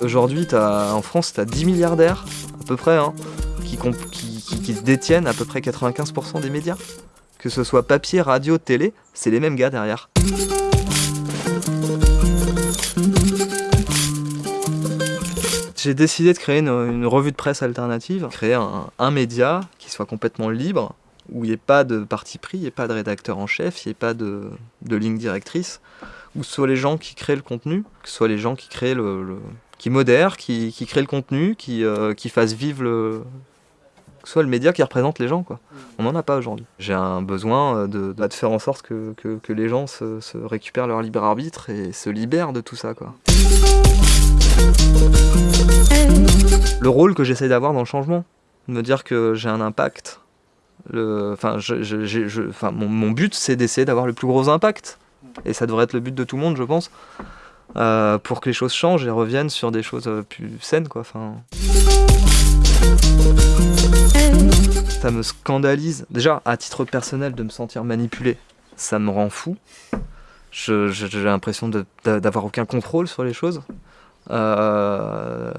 Aujourd'hui, en France, tu as 10 milliardaires, à peu près, hein, qui, qui détiennent à peu près 95% des médias. Que ce soit papier, radio, télé, c'est les mêmes gars derrière. J'ai décidé de créer une, revue de presse alternative, créer un, média qui soit complètement libre, où il n'y ait pas de parti pris, il n'y ait pas de rédacteur en chef, il n'y ait pas de, ligne directrice, où ce soit les gens qui créent le contenu, que ce soit les gens qui créent le, qui modèrent, qui, créent le contenu, qui, euh, qui fassent vivre le, soit le média qui représente les gens. Quoi. On n'en a pas aujourd'hui. J'ai un besoin euh, de, de, faire en sorte que, que, les gens se, se, récupèrent leur libre arbitre et se libèrent de tout ça. Quoi. Le rôle que j'essaie d'avoir dans le changement, de me dire que j'ai un impact. Enfin, mon but, c'est d'essayer d'avoir le plus gros impact. Et ça devrait être le but de tout le monde, je pense, euh, pour que les choses changent et reviennent sur des choses euh, plus saines. Quoi. Enfin... Ça me scandalise, déjà à titre personnel, de me sentir manipulé. Ça me rend fou. J'ai l'impression d'avoir aucun contrôle sur les choses. Euh,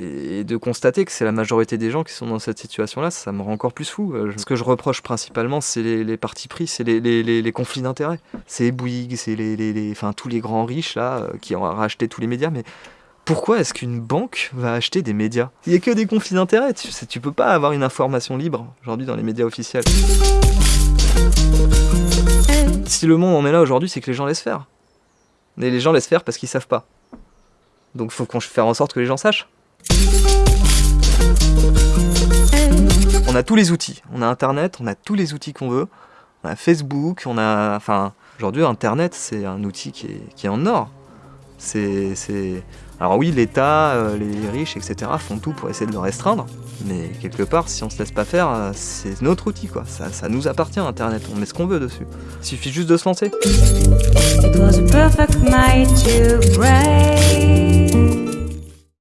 et de constater que c'est la majorité des gens qui sont dans cette situation-là, ça me rend encore plus fou. Euh, ce que je reproche principalement, c'est les, partis pris, c'est les, conflits d'intérêts. C'est Bouygues, c'est les, enfin, tous les grands riches là, euh, qui ont racheté tous les médias, mais pourquoi est-ce qu'une banque va acheter des médias? Il n'y a que des conflits d'intérêts, tu, tu peux pas avoir une information libre aujourd'hui dans les médias officiels. Si le monde en est là aujourd'hui, c'est que les gens laissent faire. Et les gens laissent faire parce qu'ils savent pas. Donc faut qu'on fasse en sorte que les gens sachent. On a tous les outils. On a Internet, on a tous les outils qu'on veut. On a Facebook, on a... Enfin, aujourd'hui, Internet, c'est un outil qui est, qui est en or. C'est alors oui, l'État, euh, les riches, etc. font tout pour essayer de le restreindre, mais quelque part, si on se laisse pas faire, euh, c'est notre outil, quoi. Ça, ça, nous appartient, Internet, on met ce qu'on veut dessus. Il suffit juste de se lancer.